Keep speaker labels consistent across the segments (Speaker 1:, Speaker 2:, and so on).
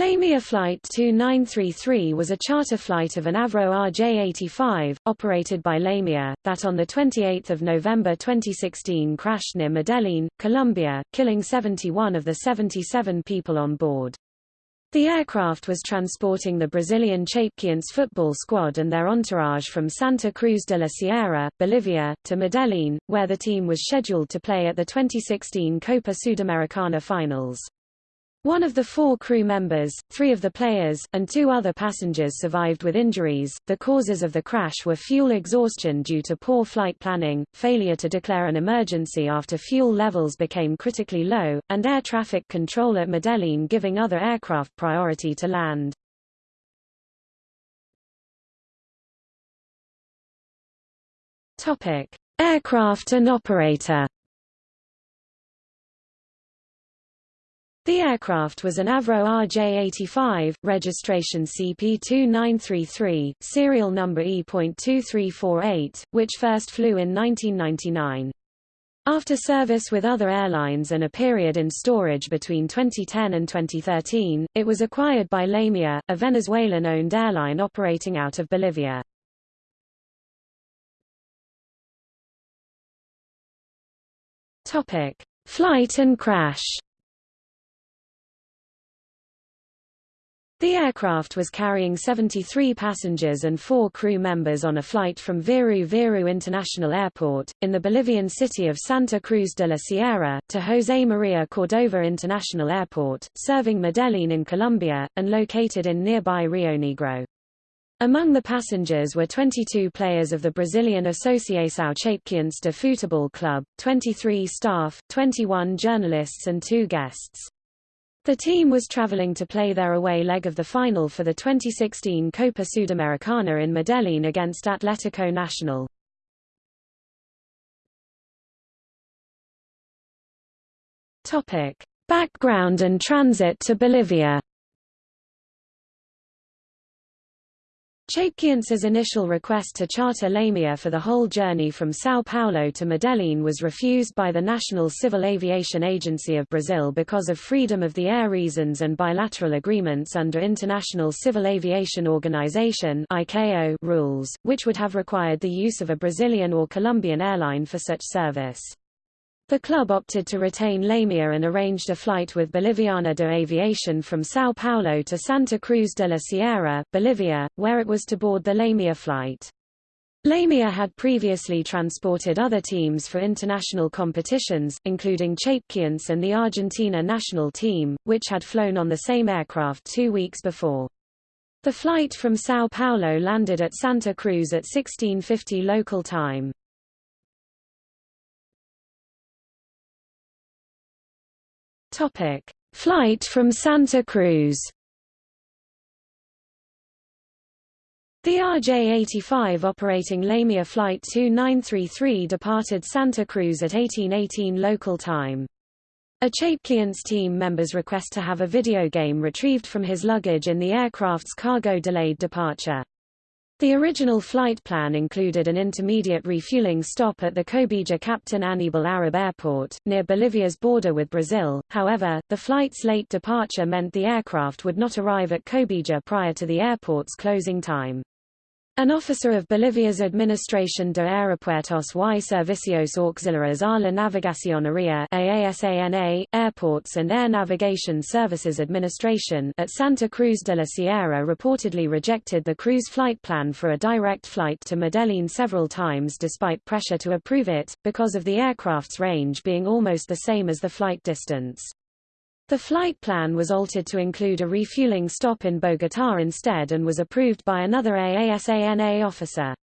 Speaker 1: Lamia Flight 2933 was a charter flight of an Avro RJ-85, operated by Lamia, that on 28 November 2016 crashed near Medellin, Colombia, killing 71 of the 77 people on board. The aircraft was transporting the Brazilian Chapecoense football squad and their entourage from Santa Cruz de la Sierra, Bolivia, to Medellin, where the team was scheduled to play at the 2016 Copa Sudamericana finals. One of the four crew members, three of the players, and two other passengers survived with injuries. The causes of the crash were fuel exhaustion due to poor flight planning, failure to declare an emergency after fuel levels became critically low, and air traffic control at Medellin giving other aircraft priority to land. Topic: Aircraft and operator. The aircraft was an Avro RJ-85, registration CP2933, serial number E.2348, which first flew in 1999. After service with other airlines and a period in storage between 2010 and 2013, it was acquired by Lamia, a Venezuelan-owned airline operating out of Bolivia. Topic: Flight and crash. The aircraft was carrying 73 passengers and four crew members on a flight from Viru Viru International Airport, in the Bolivian city of Santa Cruz de la Sierra, to José María Cordova International Airport, serving Medellin in Colombia, and located in nearby Rio Negro. Among the passengers were 22 players of the Brazilian Associação Chapecoense de Futebol Club, 23 staff, 21 journalists and two guests. The team was traveling to play their away leg of the final for the 2016 Copa Sudamericana in Medellin against Atletico Nacional. Topic: Background and transit to Bolivia. Chapecoense's initial request to charter Lamia for the whole journey from São Paulo to Medellin was refused by the National Civil Aviation Agency of Brazil because of freedom of the air reasons and bilateral agreements under International Civil Aviation Organization ICAO rules, which would have required the use of a Brazilian or Colombian airline for such service. The club opted to retain Lamia and arranged a flight with Boliviana de Aviación from São Paulo to Santa Cruz de la Sierra, Bolivia, where it was to board the Lamia flight. Lamia had previously transported other teams for international competitions, including Chapecoense and the Argentina national team, which had flown on the same aircraft two weeks before. The flight from São Paulo landed at Santa Cruz at 1650 local time. Topic: Flight from Santa Cruz. The RJ-85 operating Lamia Flight 2933 departed Santa Cruz at 1818 local time. A Chapecoense team member's request to have a video game retrieved from his luggage in the aircraft's cargo delayed departure. The original flight plan included an intermediate refueling stop at the Cobija Captain Anibal Arab Airport, near Bolivia's border with Brazil, however, the flight's late departure meant the aircraft would not arrive at Cobija prior to the airport's closing time. An officer of Bolivia's Administración de Aeropuertos y Servicios Auxiliares a la Navegación Aérea AASANA, Airports and Air Navigation Services Administration at Santa Cruz de la Sierra reportedly rejected the cruise flight plan for a direct flight to Medellin several times despite pressure to approve it, because of the aircraft's range being almost the same as the flight distance. The flight plan was altered to include a refueling stop in Bogotá instead and was approved by another AASANA officer.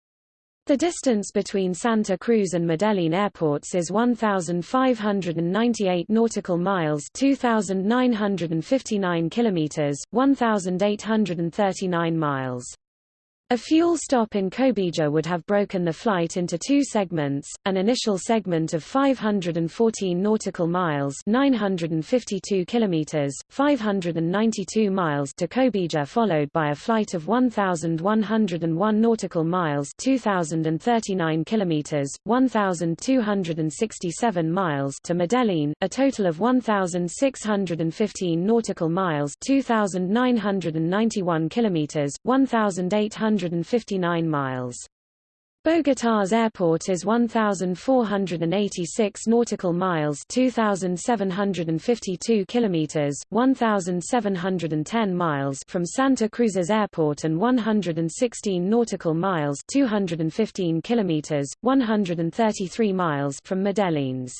Speaker 1: The distance between Santa Cruz and Medellin airports is 1,598 nautical miles 2,959 kilometers, 1,839 miles. A fuel stop in Cobija would have broken the flight into two segments, an initial segment of 514 nautical miles 952 kilometers, 592 miles to Cobija followed by a flight of 1,101 nautical miles 2,039 kilometers, 1,267 miles to Medellin, a total of 1,615 nautical miles 2,991 kilometers, 1,800 159 miles. Bogotá's airport is 1,486 nautical miles 2,752 kilometers, 1,710 miles from Santa Cruz's airport and 116 nautical miles 215 kilometers, 133 miles from Medellin's.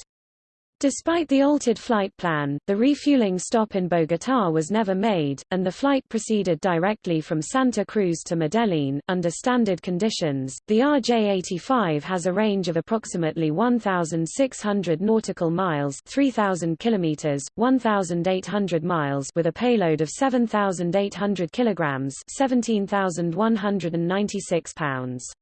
Speaker 1: Despite the altered flight plan, the refueling stop in Bogotá was never made, and the flight proceeded directly from Santa Cruz to Medellin. Under standard conditions, the RJ-85 has a range of approximately 1,600 nautical miles 3,000 kilometers, 1,800 miles with a payload of 7,800 kilograms 17,196 pounds.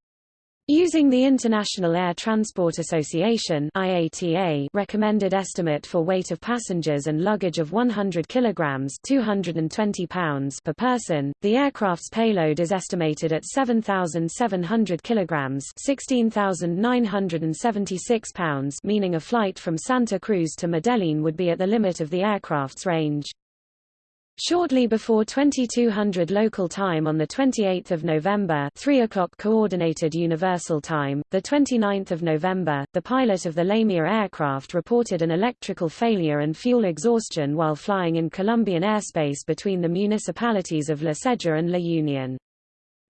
Speaker 1: Using the International Air Transport Association IATA recommended estimate for weight of passengers and luggage of 100 kilograms 220 pounds per person, the aircraft's payload is estimated at 7,700 kilograms 16,976 pounds meaning a flight from Santa Cruz to Medellin would be at the limit of the aircraft's range. Shortly before 2200 local time on 28 November 3 o'clock Coordinated Universal Time, the 29th of November, the pilot of the Lamia aircraft reported an electrical failure and fuel exhaustion while flying in Colombian airspace between the municipalities of La Ceja and La Union.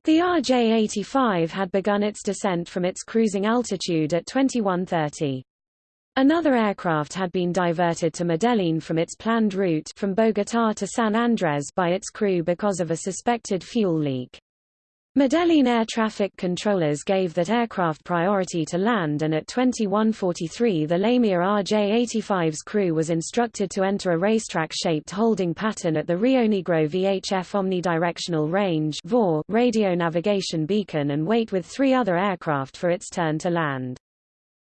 Speaker 1: The RJ-85 had begun its descent from its cruising altitude at 2130. Another aircraft had been diverted to Medellin from its planned route from Bogotá to San Andrés by its crew because of a suspected fuel leak. Medellin air traffic controllers gave that aircraft priority to land and at 2143 the Lamia RJ-85's crew was instructed to enter a racetrack-shaped holding pattern at the Rio Negro VHF Omnidirectional Range radio navigation beacon and wait with three other aircraft for its turn to land.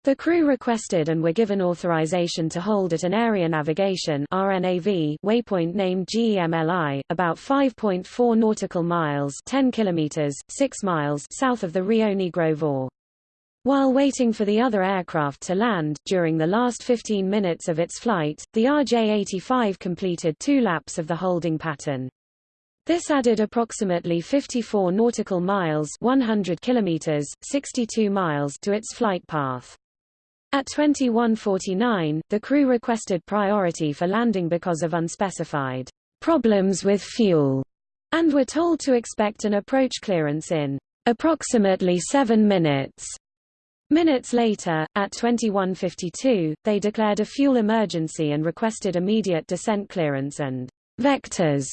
Speaker 1: The crew requested and were given authorization to hold at an area navigation RNAV waypoint named GEMLI, about 5.4 nautical miles 10 kilometers, 6 miles south of the Rio Negro VOR. While waiting for the other aircraft to land, during the last 15 minutes of its flight, the RJ-85 completed two laps of the holding pattern. This added approximately 54 nautical miles 100 kilometers, 62 miles to its flight path. At 2149, the crew requested priority for landing because of unspecified problems with fuel, and were told to expect an approach clearance in approximately seven minutes. Minutes later, at 2152, they declared a fuel emergency and requested immediate descent clearance and vectors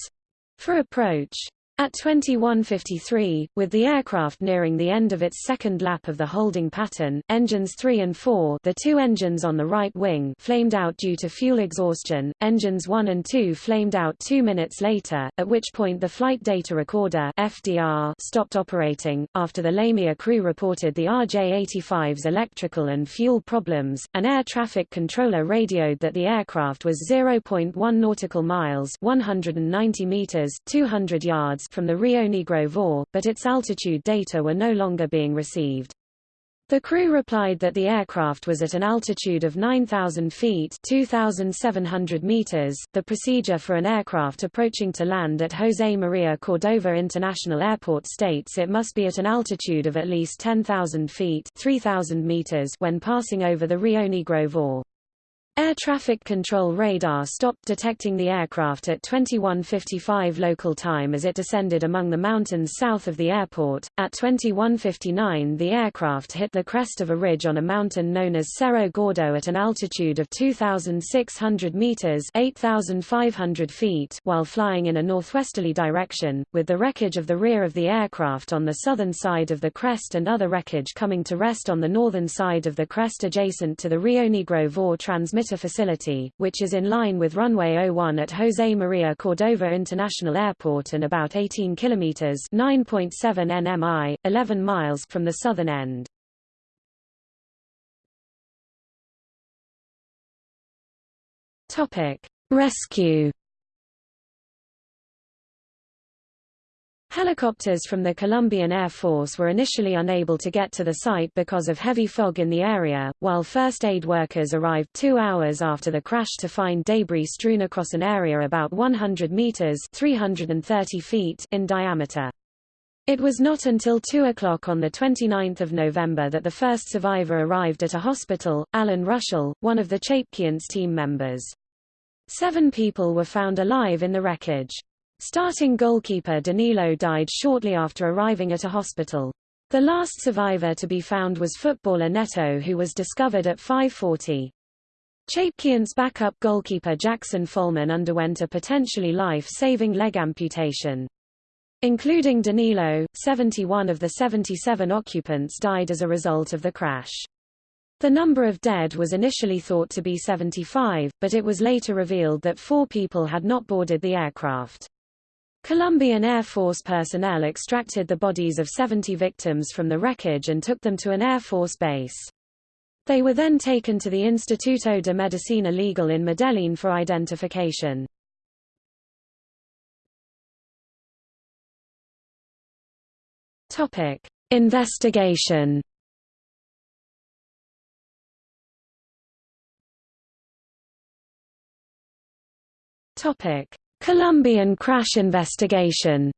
Speaker 1: for approach. At 21.53, with the aircraft nearing the end of its second lap of the holding pattern, engines 3 and 4 the two engines on the right wing flamed out due to fuel exhaustion, engines 1 and 2 flamed out two minutes later, at which point the Flight Data Recorder FDR stopped operating. After the Lamia crew reported the RJ-85's electrical and fuel problems, an air traffic controller radioed that the aircraft was 0.1 nautical miles 190 meters 200 yards from the Rio Negro VOR, but its altitude data were no longer being received. The crew replied that the aircraft was at an altitude of 9,000 feet 2,700 meters. The procedure for an aircraft approaching to land at José María Cordova International Airport states it must be at an altitude of at least 10,000 feet 3,000 meters when passing over the Rio Negro VOR. Air traffic control radar stopped detecting the aircraft at 21:55 local time as it descended among the mountains south of the airport. At 21:59, the aircraft hit the crest of a ridge on a mountain known as Cerro Gordo at an altitude of 2,600 meters (8,500 feet) while flying in a northwesterly direction, with the wreckage of the rear of the aircraft on the southern side of the crest and other wreckage coming to rest on the northern side of the crest adjacent to the Rio Negro VOR transmission transmitter facility, which is in line with runway 01 at José María Cordova International Airport and about 18 kilometers (9.7 nmi, 11 miles) from the southern end. Topic: Rescue Helicopters from the Colombian Air Force were initially unable to get to the site because of heavy fog in the area, while first aid workers arrived two hours after the crash to find debris strewn across an area about 100 meters 330 feet in diameter. It was not until 2 o'clock on 29 November that the first survivor arrived at a hospital, Alan Ruschel, one of the Chapecoense team members. Seven people were found alive in the wreckage. Starting goalkeeper Danilo died shortly after arriving at a hospital. The last survivor to be found was footballer Neto who was discovered at 5.40. Chapecoense backup goalkeeper Jackson Follmann underwent a potentially life-saving leg amputation. Including Danilo, 71 of the 77 occupants died as a result of the crash. The number of dead was initially thought to be 75, but it was later revealed that four people had not boarded the aircraft. Colombian Air Force personnel extracted the bodies of 70 victims from the wreckage and took them to an Air Force base. They were then taken to the Instituto de Medicina Legal in Medellín for identification. Topic: Investigation. Topic: Colombian crash investigation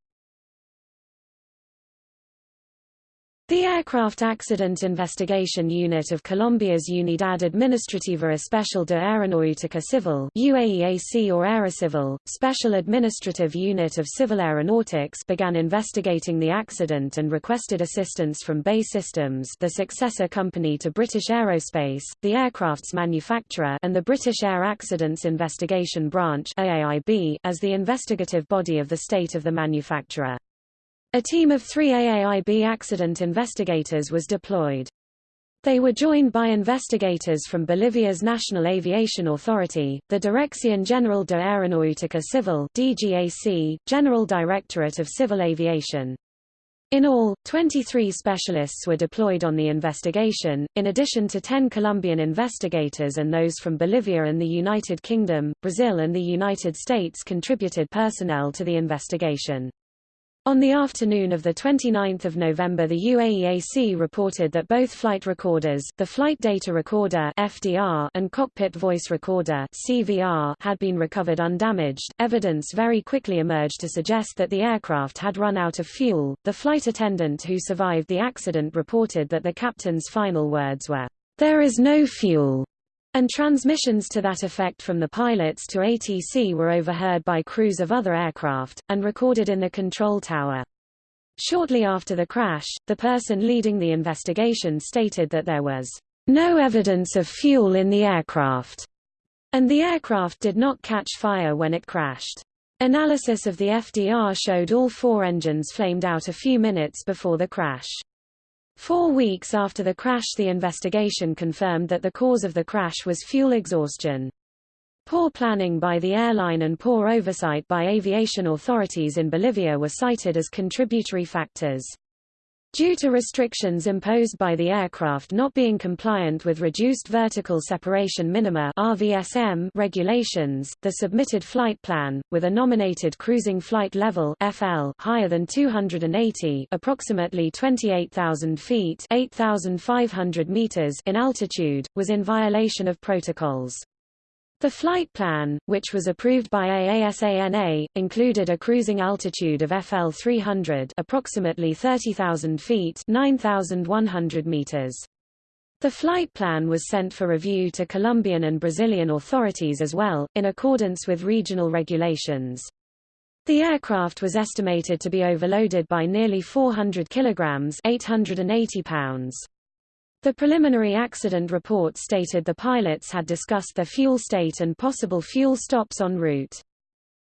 Speaker 1: The Aircraft Accident Investigation Unit of Colombia's Unidad Administrativa Especial de Aeronáutica Civil UAEAC or Aerocivil, Special Administrative Unit of Civil Aeronautics began investigating the accident and requested assistance from BAE Systems the successor company to British Aerospace, the aircraft's manufacturer and the British Air Accidents Investigation Branch AAIB, as the investigative body of the state of the manufacturer. A team of three AAIB accident investigators was deployed. They were joined by investigators from Bolivia's National Aviation Authority, the Dirección General de Aeronáutica Civil DGAC, General Directorate of Civil Aviation. In all, 23 specialists were deployed on the investigation, in addition to 10 Colombian investigators and those from Bolivia and the United Kingdom, Brazil and the United States contributed personnel to the investigation. On the afternoon of 29 November the UAEAC reported that both flight recorders the Flight Data Recorder FDR and Cockpit Voice Recorder CVR had been recovered undamaged. Evidence very quickly emerged to suggest that the aircraft had run out of fuel. The flight attendant who survived the accident reported that the captain's final words were, "There is no fuel." And transmissions to that effect from the pilots to ATC were overheard by crews of other aircraft, and recorded in the control tower. Shortly after the crash, the person leading the investigation stated that there was no evidence of fuel in the aircraft, and the aircraft did not catch fire when it crashed. Analysis of the FDR showed all four engines flamed out a few minutes before the crash. Four weeks after the crash the investigation confirmed that the cause of the crash was fuel exhaustion. Poor planning by the airline and poor oversight by aviation authorities in Bolivia were cited as contributory factors. Due to restrictions imposed by the aircraft not being compliant with reduced vertical separation minima RVSM regulations, the submitted flight plan, with a nominated cruising flight level FL higher than 280 approximately 28,000 feet 8,500 meters in altitude, was in violation of protocols. The flight plan, which was approved by AASANA, included a cruising altitude of FL 300 approximately 30,000 feet 9,100 meters. The flight plan was sent for review to Colombian and Brazilian authorities as well, in accordance with regional regulations. The aircraft was estimated to be overloaded by nearly 400 kilograms 880 pounds. The preliminary accident report stated the pilots had discussed their fuel state and possible fuel stops en route.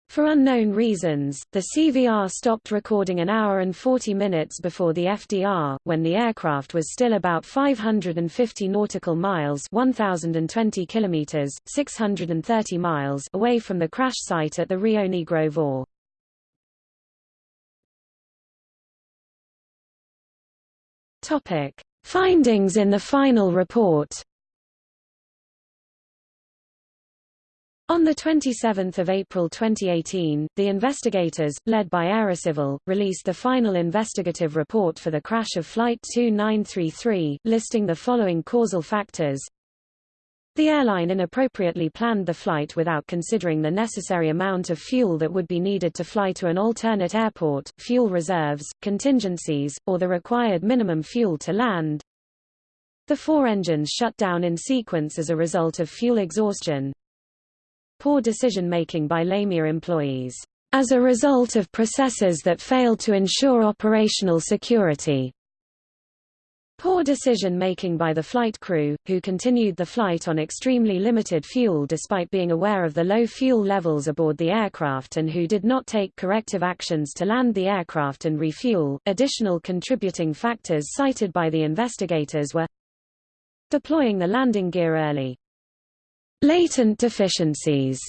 Speaker 1: For unknown reasons, the CVR stopped recording an hour and 40 minutes before the FDR, when the aircraft was still about 550 nautical miles 1,020 kilometers, 630 miles away from the crash site at the Rio Negro VOR. Topic. Findings in the final report On 27 April 2018, the investigators, led by Aerocivil, released the final investigative report for the crash of Flight 2933, listing the following causal factors. The airline inappropriately planned the flight without considering the necessary amount of fuel that would be needed to fly to an alternate airport, fuel reserves, contingencies, or the required minimum fuel to land. The four engines shut down in sequence as a result of fuel exhaustion, poor decision-making by Lamia employees, as a result of processes that failed to ensure operational security. Poor decision-making by the flight crew, who continued the flight on extremely limited fuel despite being aware of the low fuel levels aboard the aircraft and who did not take corrective actions to land the aircraft and refuel. Additional contributing factors cited by the investigators were deploying the landing gear early, Latent deficiencies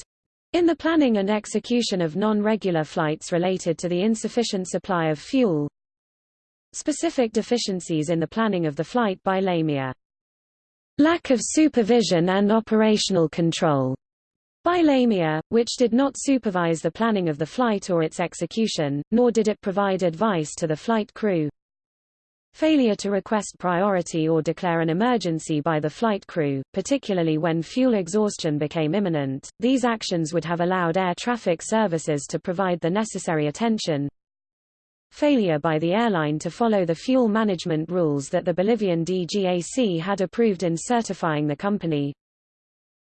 Speaker 1: in the planning and execution of non-regular flights related to the insufficient supply of fuel. Specific deficiencies in the planning of the flight by Lamia. Lack of supervision and operational control by Lamia, which did not supervise the planning of the flight or its execution, nor did it provide advice to the flight crew. Failure to request priority or declare an emergency by the flight crew, particularly when fuel exhaustion became imminent, these actions would have allowed air traffic services to provide the necessary attention. Failure by the airline to follow the fuel management rules that the Bolivian DGAC had approved in certifying the company,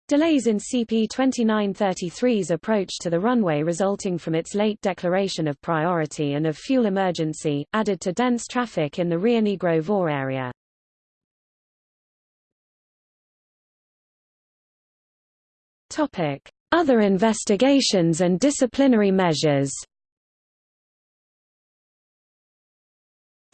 Speaker 1: Delays in CP-2933's approach to the runway resulting from its late declaration of priority and of fuel emergency, added to dense traffic in the Rio Negro VOR area. Other investigations and disciplinary measures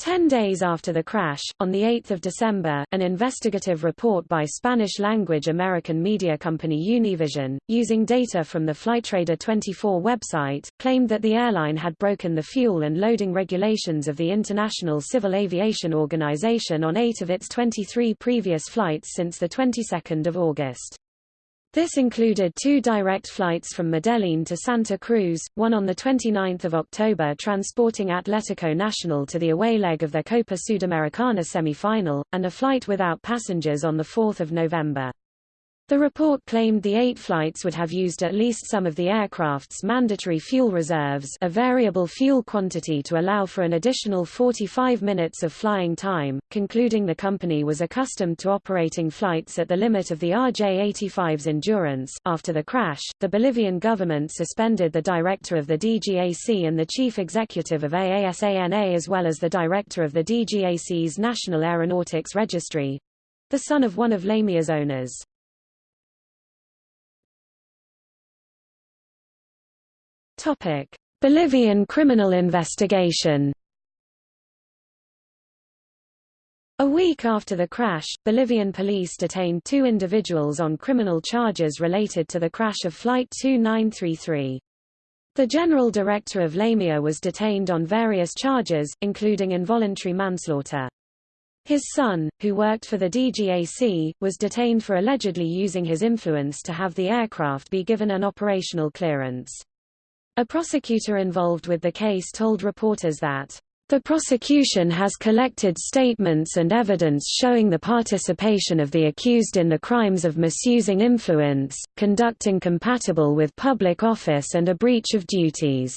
Speaker 1: Ten days after the crash, on 8 December, an investigative report by Spanish-language American media company Univision, using data from the Flightradar 24 website, claimed that the airline had broken the fuel and loading regulations of the International Civil Aviation Organization on eight of its 23 previous flights since the 22nd of August. This included two direct flights from Medellin to Santa Cruz, one on 29 October transporting Atletico Nacional to the away leg of their Copa Sudamericana semi-final, and a flight without passengers on 4 November. The report claimed the eight flights would have used at least some of the aircraft's mandatory fuel reserves a variable fuel quantity to allow for an additional 45 minutes of flying time, concluding the company was accustomed to operating flights at the limit of the RJ-85's endurance. After the crash, the Bolivian government suspended the director of the DGAC and the chief executive of AASANA as well as the director of the DGAC's National Aeronautics Registry—the son of one of Lamia's owners. Topic: Bolivian criminal investigation. A week after the crash, Bolivian police detained two individuals on criminal charges related to the crash of Flight 2933. The general director of Lamia was detained on various charges, including involuntary manslaughter. His son, who worked for the DGAC, was detained for allegedly using his influence to have the aircraft be given an operational clearance. A prosecutor involved with the case told reporters that the prosecution has collected statements and evidence showing the participation of the accused in the crimes of misusing influence, conduct incompatible with public office and a breach of duties.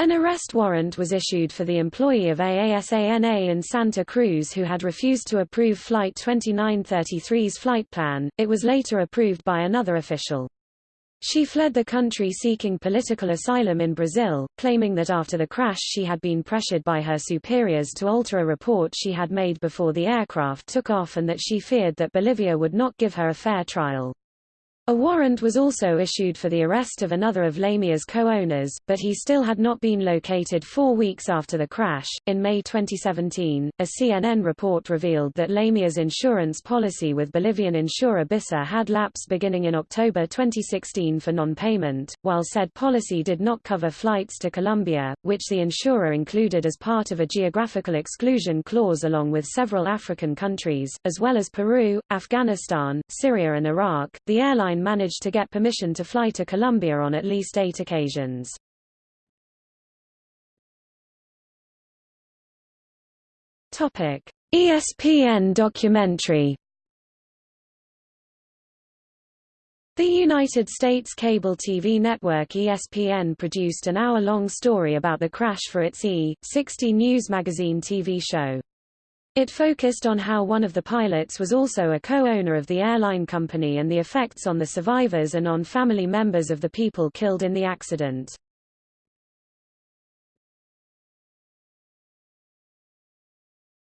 Speaker 1: An arrest warrant was issued for the employee of AASANA in Santa Cruz who had refused to approve Flight 2933's flight plan, it was later approved by another official. She fled the country seeking political asylum in Brazil, claiming that after the crash she had been pressured by her superiors to alter a report she had made before the aircraft took off and that she feared that Bolivia would not give her a fair trial. A warrant was also issued for the arrest of another of Lamia's co-owners, but he still had not been located four weeks after the crash. In May 2017, a CNN report revealed that Lamia's insurance policy with Bolivian insurer BISA had lapsed beginning in October 2016 for non-payment, while said policy did not cover flights to Colombia, which the insurer included as part of a geographical exclusion clause along with several African countries, as well as Peru, Afghanistan, Syria and Iraq. The airline airline managed to get permission to fly to Colombia on at least eight occasions. Topic: ESPN documentary. The United States cable TV network ESPN produced an hour-long story about the crash for its E! 60 News magazine TV show. It focused on how one of the pilots was also a co-owner of the airline company and the effects on the survivors and on family members of the people killed in the accident.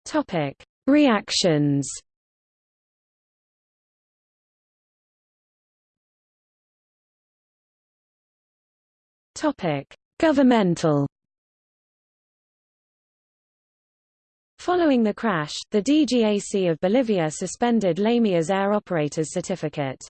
Speaker 1: Topic: Reactions. Topic: Governmental Following the crash, the DGAC of Bolivia suspended Lamia's air operator's certificate.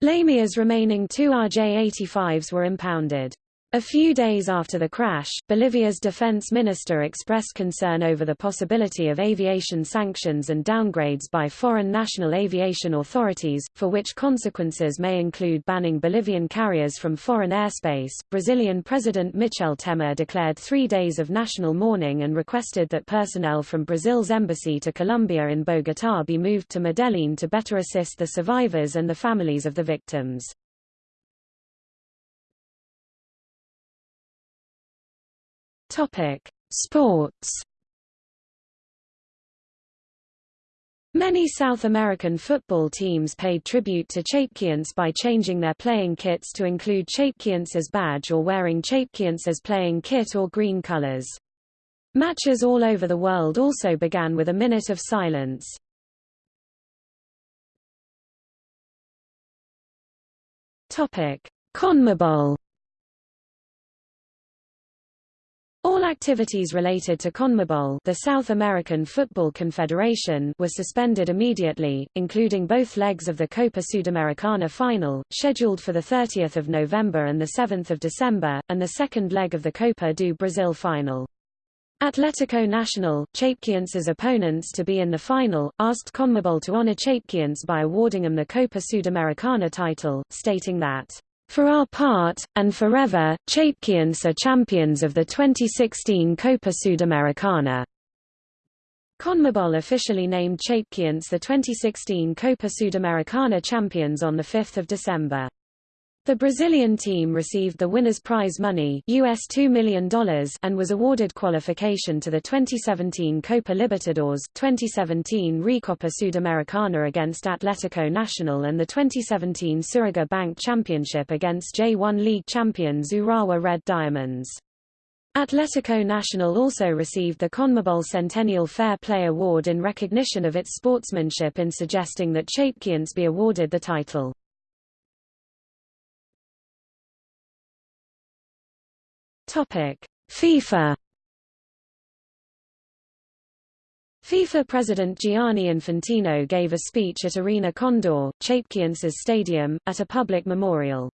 Speaker 1: Lamia's remaining two RJ-85s were impounded. A few days after the crash, Bolivia's defense minister expressed concern over the possibility of aviation sanctions and downgrades by foreign national aviation authorities, for which consequences may include banning Bolivian carriers from foreign airspace. Brazilian President Michel Temer declared three days of national mourning and requested that personnel from Brazil's embassy to Colombia in Bogotá be moved to Medellin to better assist the survivors and the families of the victims. Topic: Sports. Many South American football teams paid tribute to Chapecoense by changing their playing kits to include Chapecoense's badge or wearing Chapecoense's playing kit or green colors. Matches all over the world also began with a minute of silence. Topic: CONMEBOL All activities related to CONMEBOL the South American Football Confederation were suspended immediately, including both legs of the Copa Sudamericana final, scheduled for 30 November and 7 December, and the second leg of the Copa do Brasil final. Atlético Nacional, Chapecoense's opponents to be in the final, asked CONMEBOL to honor Chapecoense by awarding them the Copa Sudamericana title, stating that for our part, and forever, Chapecoense are champions of the 2016 Copa Sudamericana. CONMEBOL officially named Chapecoense the 2016 Copa Sudamericana champions on 5 December. The Brazilian team received the winner's prize money US $2 million and was awarded qualification to the 2017 Copa Libertadores, 2017 Recopa Sudamericana against Atlético Nacional and the 2017 Suruga Bank Championship against J1 League champions Urawa Red Diamonds. Atlético Nacional also received the CONMEBOL Centennial Fair Play Award in recognition of its sportsmanship in suggesting that Chapecoense be awarded the title. Topic: FIFA FIFA President Gianni Infantino gave a speech at Arena Condá, Chapecoense's stadium, at a public memorial.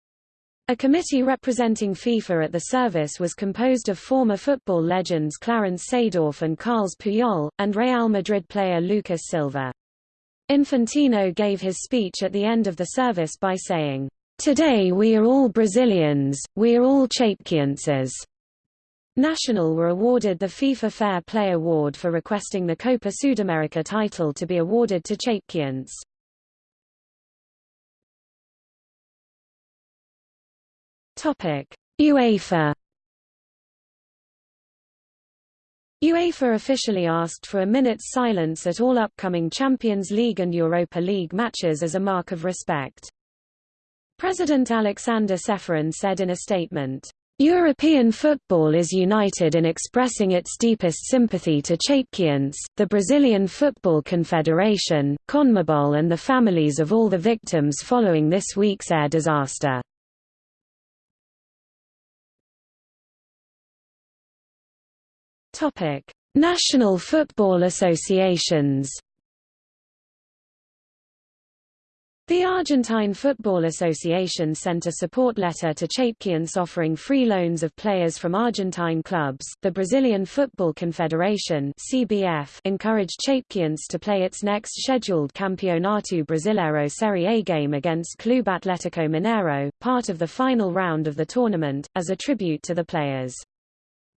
Speaker 1: A committee representing FIFA at the service was composed of former football legends Clarence Seedorf and Carles Puyol, and Real Madrid player Lucas Silva. Infantino gave his speech at the end of the service by saying, Today we are all Brazilians, we are all Chapecoenses. Nacional were awarded the FIFA Fair Play Award for requesting the Copa Sudamerica title to be awarded to Chapecoense. Topic: UEFA UEFA officially asked for a minute's silence at all upcoming Champions League and Europa League matches as a mark of respect. President Aleksander Ceferin said in a statement, European football is united in expressing its deepest sympathy to Chapecoense, the Brazilian Football Confederation, CONMEBOL and the families of all the victims following this week's air disaster. National football associations The Argentine Football Association sent a support letter to Chapecoense offering free loans of players from Argentine clubs. The Brazilian Football Confederation (CBF) encouraged Chapecoense to play its next scheduled Campeonato Brasileiro Série A game against Clube Atlético Mineiro, part of the final round of the tournament, as a tribute to the players.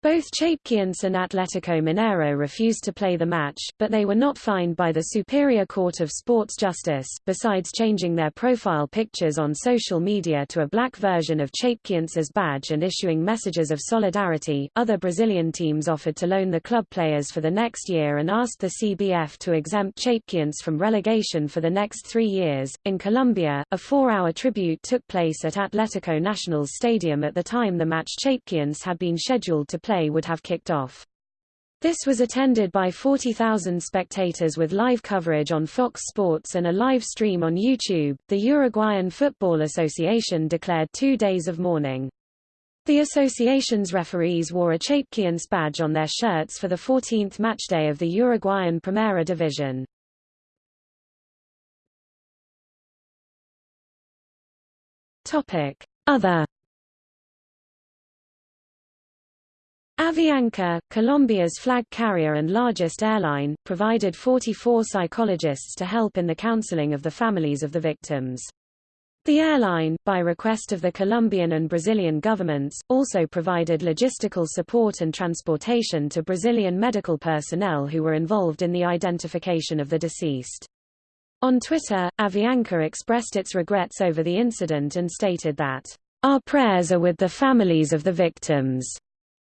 Speaker 1: Both Chapecoense and Atletico Mineiro refused to play the match, but they were not fined by the Superior Court of Sports Justice. Besides changing their profile pictures on social media to a black version of Chapecoense's badge and issuing messages of solidarity, other Brazilian teams offered to loan the club players for the next year and asked the CBF to exempt Chapecoense from relegation for the next three years. In Colombia, a four-hour tribute took place at Atletico Nacional's stadium at the time the match Chapecoense had been scheduled to play play would have kicked off. This was attended by 40,000 spectators with live coverage on Fox Sports and a live stream on YouTube. The Uruguayan Football Association declared two days of mourning. The association's referees wore a Chapecoense badge on their shirts for the 14th matchday of the Uruguayan Primera Division. Topic: Other Avianca, Colombia's flag carrier and largest airline, provided 44 psychologists to help in the counseling of the families of the victims. The airline, by request of the Colombian and Brazilian governments, also provided logistical support and transportation to Brazilian medical personnel who were involved in the identification of the deceased. On Twitter, Avianca expressed its regrets over the incident and stated that, Our prayers are with the families of the victims.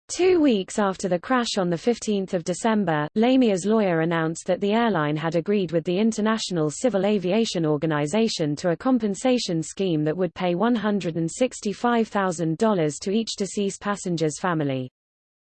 Speaker 1: Two weeks after the crash on 15 December, Lamia's lawyer announced that the airline had agreed with the International Civil Aviation Organization to a compensation scheme that would pay $165,000 to each deceased passenger's family.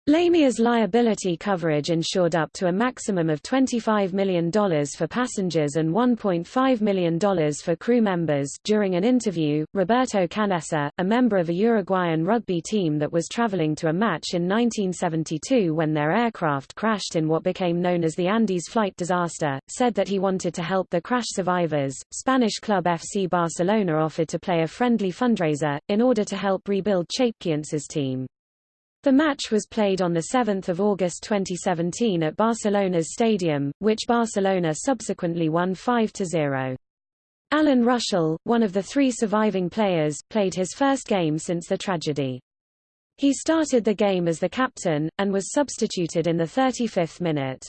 Speaker 1: Lamia's liability coverage insured up to a maximum of $25 million for passengers and $1.5 million for crew members. During an interview, Roberto Canessa, a member of a Uruguayan rugby team that was traveling to a match in 1972 when their aircraft crashed in what became known as the Andes flight disaster, said that he wanted to help the crash survivors. Spanish club FC Barcelona offered to play a friendly fundraiser, in order to help rebuild Chapecoense's team. The match was played on 7 August 2017 at Barcelona's stadium, which Barcelona subsequently won 5-0. Alan Ruschel, one of the three surviving players, played his first game since the tragedy. He started the game as the captain, and was substituted in the 35th minute.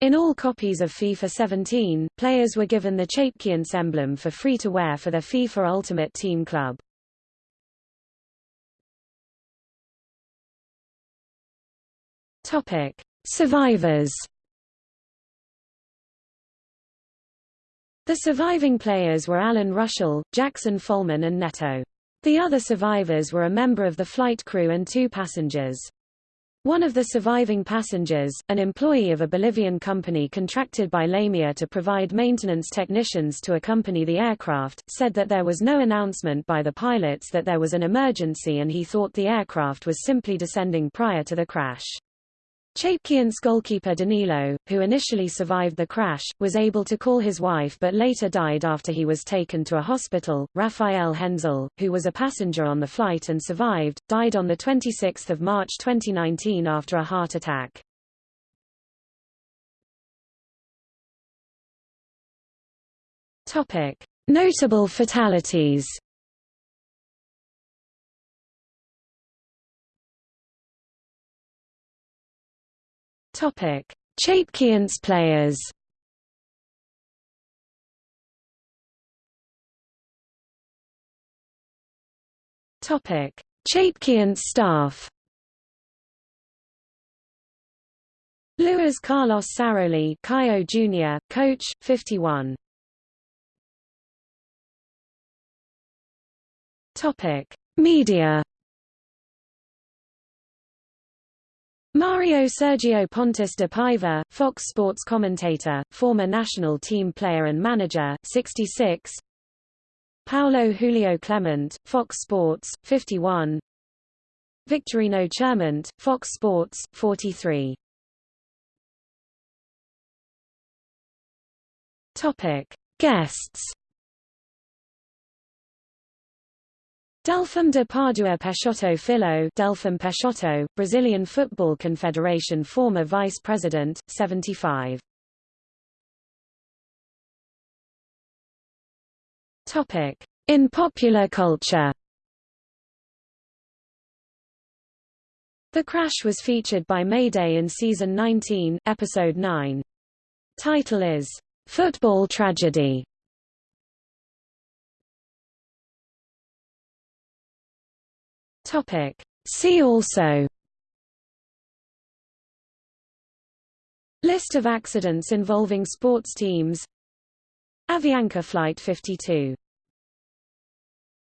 Speaker 1: In all copies of FIFA 17, players were given the Chapecoense emblem for free to wear for their FIFA Ultimate Team Club. Topic: Survivors. The surviving players were Alan Ruschel, Jackson Follmann and Neto. The other survivors were a member of the flight crew and two passengers. One of the surviving passengers, an employee of a Bolivian company contracted by Lamia to provide maintenance technicians to accompany the aircraft, said that there was no announcement by the pilots that there was an emergency and he thought the aircraft was simply descending prior to the crash. Chapecoense goalkeeper Danilo, who initially survived the crash, was able to call his wife but later died after he was taken to a hospital. Rafael Henzel, who was a passenger on the flight and survived, died on 26 March 2019 after a heart attack. Notable fatalities Topic: Chapecoense players. Topic: Chapecoense staff. Luis Carlos Saroli, Caio Jr., coach, 51. Topic: Media Mario Sergio Pontes de Paiva, Fox Sports commentator, former national team player and manager, 66 Paulo Julio Clement, Fox Sports, 51 Victorino Chermont, Fox Sports, 43 Topic. Guests Delfim de Padua Peixoto Filho Delfim Peixoto, Brazilian Football Confederation former Vice President, 75. Topic. In popular culture The crash was featured by Mayday in Season 19, Episode 9. Title is, "'Football Tragedy' Topic. See also List of accidents involving sports teams Avianca Flight 52